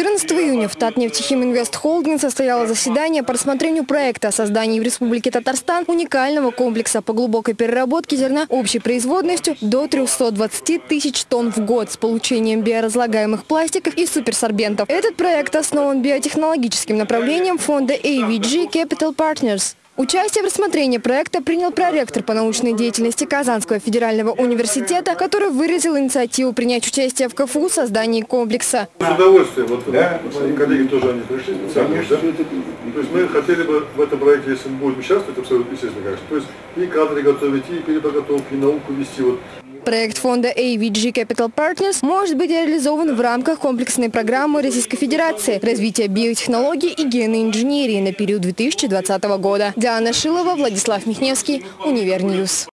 14 июня в Татнефтехим Инвест Холдинг состояло заседание по рассмотрению проекта о создании в Республике Татарстан уникального комплекса по глубокой переработке зерна общей производностью до 320 тысяч тонн в год с получением биоразлагаемых пластиков и суперсорбентов. Этот проект основан биотехнологическим направлением фонда AVG Capital Partners. Участие в рассмотрении проекта принял проректор по научной деятельности Казанского федерального университета, который выразил инициативу принять участие в КФУ в создании комплекса. С удовольствием. Вот, да, мои коллеги тоже они пришли специально. Да? То есть мы хотели бы в этом проекте, если мы будем участвовать, абсолютно естественно, конечно. То есть и кадры готовить, и переподготовку, и науку вести. Вот. Проект фонда AVG Capital Partners может быть реализован в рамках комплексной программы Российской Федерации развития биотехнологий и генной инженерии на период 2020 года. Диана Шилова, Владислав Михневский, Univer News.